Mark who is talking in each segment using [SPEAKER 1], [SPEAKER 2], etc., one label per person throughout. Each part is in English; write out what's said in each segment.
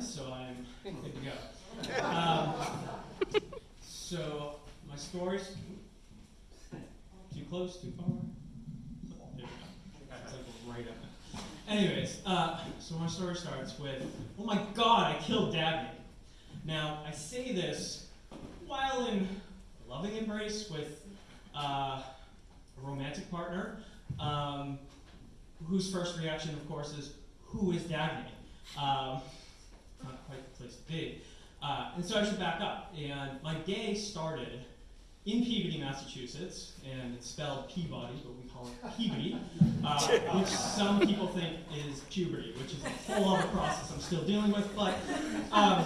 [SPEAKER 1] so I'm good to go. Um, so my stories. Too close, too far. There we go. It's like right up. Anyways, uh, so my story starts with, oh my God, I killed Dagny. Now I say this while in loving embrace with uh, a romantic partner, um, whose first reaction, of course, is, who is Dagny? Um, not quite the place to be. Uh, and so I should back up. And my day started in Peabody, Massachusetts, and it's spelled Peabody, but we call it Peabody, uh, which some people think is puberty, which is a whole other process I'm still dealing with. But um,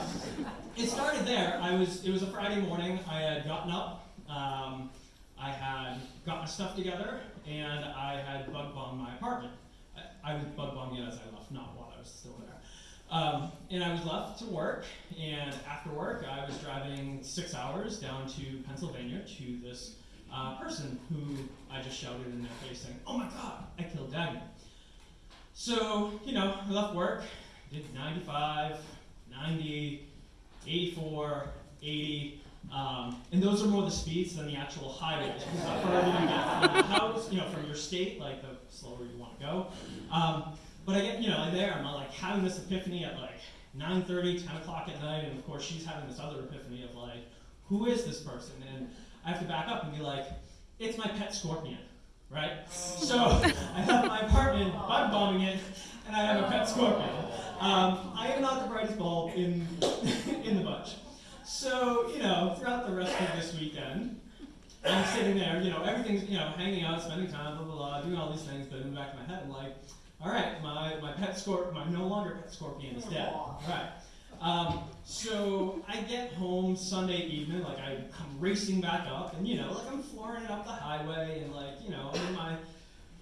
[SPEAKER 1] it started there. I was. It was a Friday morning. I had gotten up. Um, I had got my stuff together, and I had bug bombed my apartment. I, I was bug bombing it as I left, not while I was still there. Um, and I was left to work, and after work, I was driving six hours down to Pennsylvania to this uh, person who I just shouted in their face saying, Oh my god, I killed Dagny. So, you know, I left work, did 95, 90, 84, 80, um, and those are more the speeds than the actual highways. Because the further you get from the house, you know, from your state, like the slower you want to go. Um, but I get, you know, like there, I'm like having this epiphany at like 9.30, 10 o'clock at night, and of course she's having this other epiphany of like, who is this person? And I have to back up and be like, it's my pet scorpion, right? So I have my apartment, bug bombing it, and I have a pet scorpion. Um, I am not the brightest bulb in, in the bunch. So, you know, throughout the rest of this weekend, I'm sitting there, you know, everything's, you know, hanging out, spending time, blah, blah, blah, doing all these things, but in the back of my head, I'm like, all right, my, my pet scorpion, my no longer pet scorpion is dead. All right. Um, so I get home Sunday evening, like I come racing back up, and you know, like I'm flooring it up the highway, and like you know, I'm in my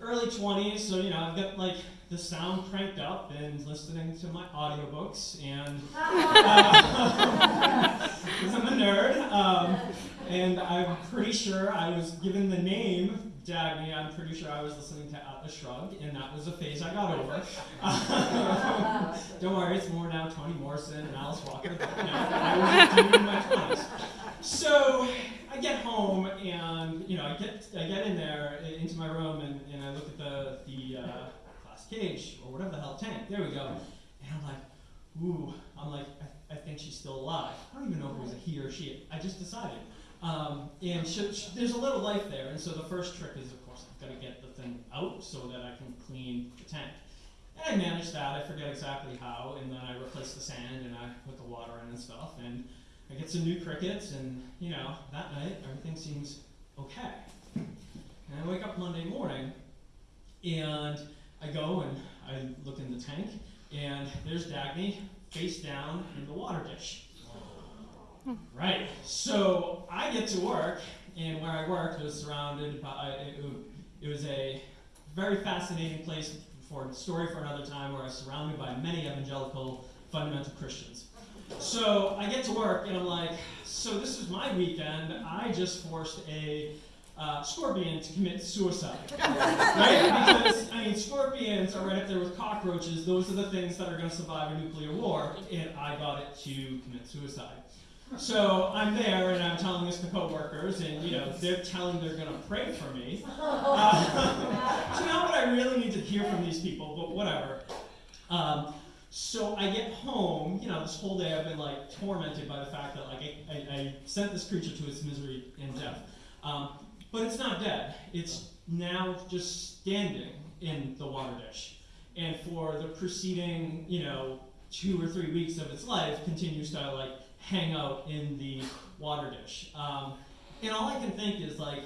[SPEAKER 1] early 20s, so you know, I've got like the sound cranked up and listening to my audiobooks, and uh, I'm a nerd, um, and I'm pretty sure I was given the name Dagny, I'm pretty sure I was listening to Atlas Shrugged, and that was a phase I got over. don't worry, it's more now Toni Morrison and Alice Walker, but you know, I was in my 20s. So I get home and you know I get I get in there into my room and, and I look at the the uh, glass cage or whatever the hell tank. There we go. And I'm like, ooh. I'm like, I, I think she's still alive. I don't even know if it was a he or she. I just decided. Um, and she, she, there's a little life there, and so the first trick is, of course, I've got to get the thing out so that I can clean the tank. And I managed that, I forget exactly how, and then I replaced the sand and I put the water in and stuff, and I get some new crickets, and you know, that night everything seems okay. And I wake up Monday morning, and I go and I look in the tank, and there's Dagny face down in the water dish. Right. So I get to work, and where I worked was surrounded by, it, it was a very fascinating place for a story for another time where I was surrounded by many evangelical fundamental Christians. So I get to work, and I'm like, so this is my weekend. I just forced a uh, scorpion to commit suicide. right? Because, I mean, scorpions are right up there with cockroaches. Those are the things that are going to survive a nuclear war, and I got it to commit suicide. So I'm there and I'm telling this to coworkers, and you know they're telling they're going to pray for me. Uh, so not what I really need to hear from these people, but whatever. Um, so I get home, you know, this whole day I've been like tormented by the fact that like I, I, I sent this creature to its misery and death. Um, but it's not dead. It's now just standing in the water dish. And for the preceding, you know, two or three weeks of its life continues to like hang out in the water dish. Um, and all I can think is like,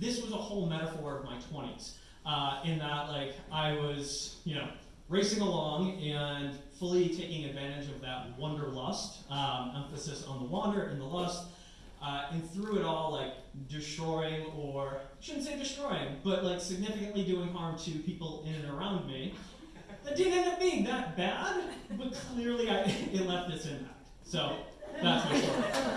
[SPEAKER 1] this was a whole metaphor of my 20s. Uh, in that like I was, you know, racing along and fully taking advantage of that wanderlust, um, emphasis on the wander and the lust, uh, and through it all like destroying or, shouldn't say destroying, but like significantly doing harm to people in and around me. That didn't end up being that bad, but clearly I, it left its impact. So that's my story.